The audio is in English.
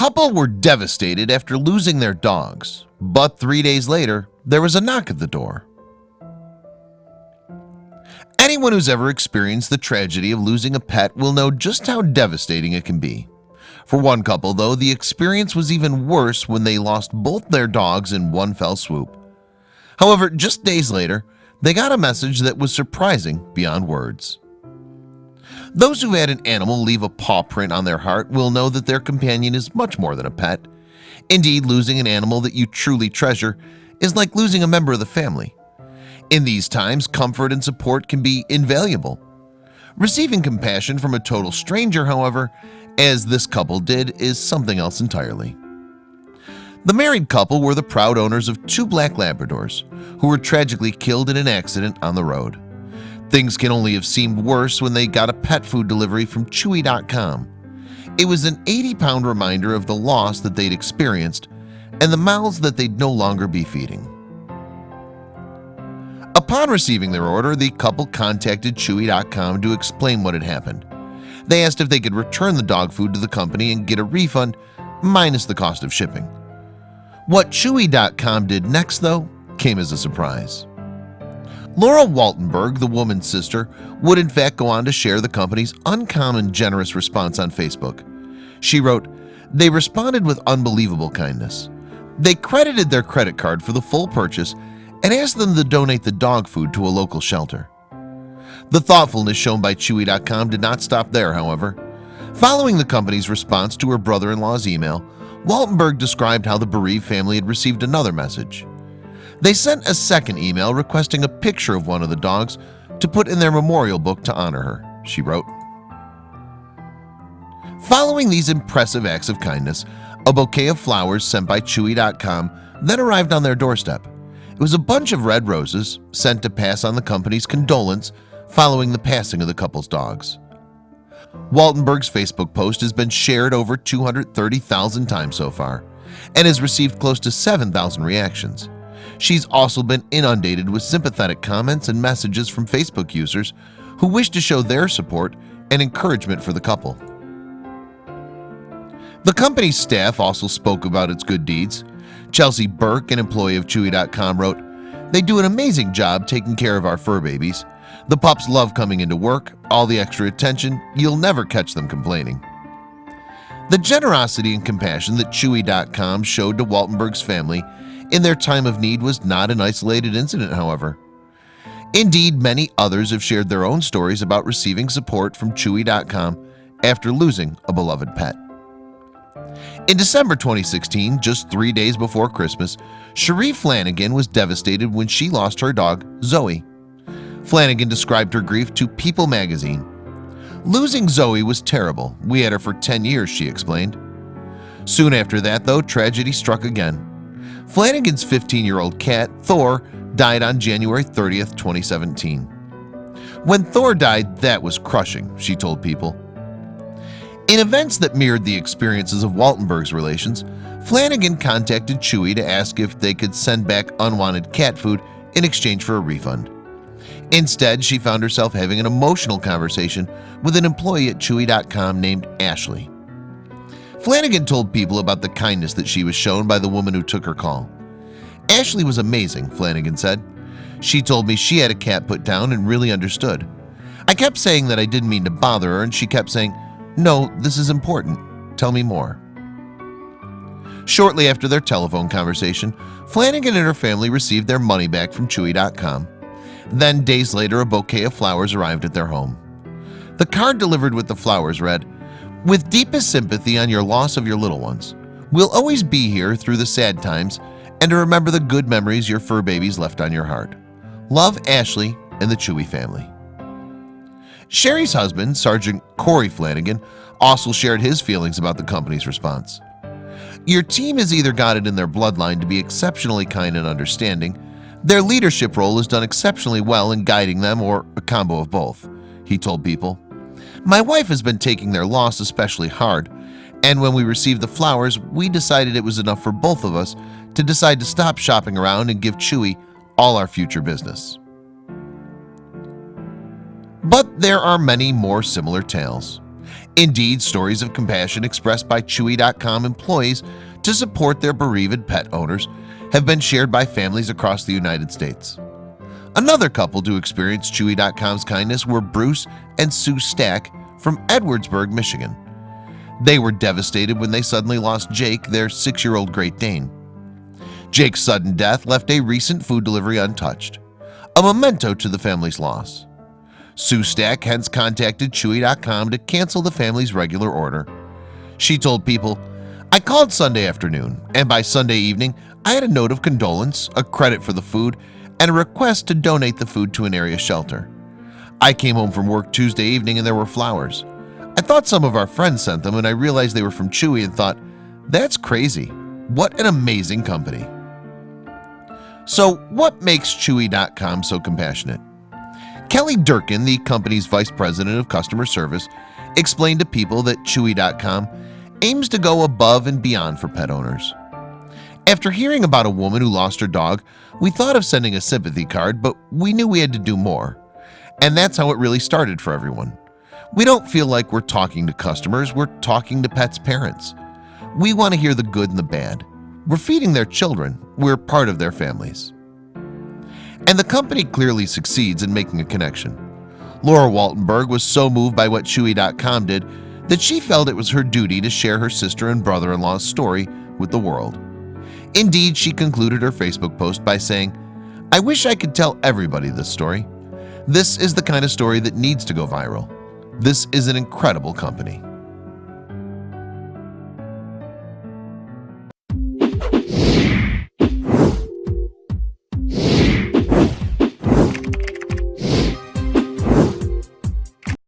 couple were devastated after losing their dogs, but three days later, there was a knock at the door. Anyone who's ever experienced the tragedy of losing a pet will know just how devastating it can be. For one couple, though, the experience was even worse when they lost both their dogs in one fell swoop. However, just days later, they got a message that was surprising beyond words. Those who've had an animal leave a paw print on their heart will know that their companion is much more than a pet. Indeed, losing an animal that you truly treasure is like losing a member of the family. In these times, comfort and support can be invaluable. Receiving compassion from a total stranger, however, as this couple did, is something else entirely. The married couple were the proud owners of two black Labradors who were tragically killed in an accident on the road. Things can only have seemed worse when they got a pet food delivery from Chewy.com. It was an 80-pound reminder of the loss that they'd experienced and the mouths that they'd no longer be feeding. Upon receiving their order, the couple contacted Chewy.com to explain what had happened. They asked if they could return the dog food to the company and get a refund minus the cost of shipping. What Chewy.com did next, though, came as a surprise. Laura Waltenberg, the woman's sister, would in fact go on to share the company's uncommon generous response on Facebook. She wrote, They responded with unbelievable kindness. They credited their credit card for the full purchase and asked them to donate the dog food to a local shelter. The thoughtfulness shown by Chewy.com did not stop there, however. Following the company's response to her brother-in-law's email, Waltenberg described how the bereaved family had received another message. They sent a second email requesting a picture of one of the dogs to put in their memorial book to honor her, she wrote. Following these impressive acts of kindness, a bouquet of flowers sent by Chewy.com then arrived on their doorstep. It was a bunch of red roses sent to pass on the company's condolence following the passing of the couple's dogs. Waltenberg's Facebook post has been shared over 230,000 times so far and has received close to 7,000 reactions. She's also been inundated with sympathetic comments and messages from Facebook users who wish to show their support and encouragement for the couple. The company's staff also spoke about its good deeds. Chelsea Burke, an employee of Chewy.com, wrote, They do an amazing job taking care of our fur babies. The pups love coming into work, all the extra attention, you'll never catch them complaining. The generosity and compassion that Chewy.com showed to Waltenberg's family in their time of need was not an isolated incident, however. Indeed, many others have shared their own stories about receiving support from Chewy.com after losing a beloved pet. In December 2016, just three days before Christmas, Cherie Flanagan was devastated when she lost her dog, Zoe. Flanagan described her grief to People magazine. Losing Zoe was terrible. We had her for 10 years, she explained. Soon after that, though, tragedy struck again. Flanagan's 15-year-old cat, Thor, died on January 30th, 2017. When Thor died, that was crushing, she told People. In events that mirrored the experiences of Waltenberg's relations, Flanagan contacted Chewy to ask if they could send back unwanted cat food in exchange for a refund. Instead, she found herself having an emotional conversation with an employee at Chewy.com named Ashley. Flanagan told people about the kindness that she was shown by the woman who took her call. Ashley was amazing, Flanagan said. She told me she had a cat put down and really understood. I kept saying that I didn't mean to bother her and she kept saying, no, this is important. Tell me more. Shortly after their telephone conversation, Flanagan and her family received their money back from Chewy.com. Then days later, a bouquet of flowers arrived at their home. The card delivered with the flowers read, With deepest sympathy on your loss of your little ones, we'll always be here through the sad times and to remember the good memories your fur babies left on your heart. Love, Ashley and the Chewy family. Sherry's husband, Sergeant Corey Flanagan, also shared his feelings about the company's response. Your team has either got it in their bloodline to be exceptionally kind and understanding, their leadership role has done exceptionally well in guiding them or a combo of both, he told people. My wife has been taking their loss especially hard, and when we received the flowers, we decided it was enough for both of us to decide to stop shopping around and give Chewy all our future business. But there are many more similar tales. Indeed, stories of compassion expressed by Chewy.com employees to support their bereaved pet owners have been shared by families across the United States. Another couple to experience Chewy.com's kindness were Bruce and Sue Stack from Edwardsburg, Michigan. They were devastated when they suddenly lost Jake, their six-year-old Great Dane. Jake's sudden death left a recent food delivery untouched, a memento to the family's loss. Sue Stack hence contacted Chewy.com to cancel the family's regular order. She told people, I called Sunday afternoon, and by Sunday evening, I had a note of condolence, a credit for the food, and a request to donate the food to an area shelter. I came home from work Tuesday evening and there were flowers. I thought some of our friends sent them and I realized they were from Chewy and thought, that's crazy. What an amazing company. So what makes Chewy.com so compassionate? Kelly Durkin, the company's vice president of customer service, explained to people that Chewy.com aims to go above and beyond for pet owners. After hearing about a woman who lost her dog, we thought of sending a sympathy card, but we knew we had to do more. And that's how it really started for everyone. We don't feel like we're talking to customers, we're talking to pets' parents. We want to hear the good and the bad. We're feeding their children, we're part of their families. And the company clearly succeeds in making a connection. Laura Waltenberg was so moved by what Chewy.com did that she felt it was her duty to share her sister and brother-in-law's story with the world. Indeed, she concluded her Facebook post by saying, I wish I could tell everybody this story. This is the kind of story that needs to go viral. This is an incredible company.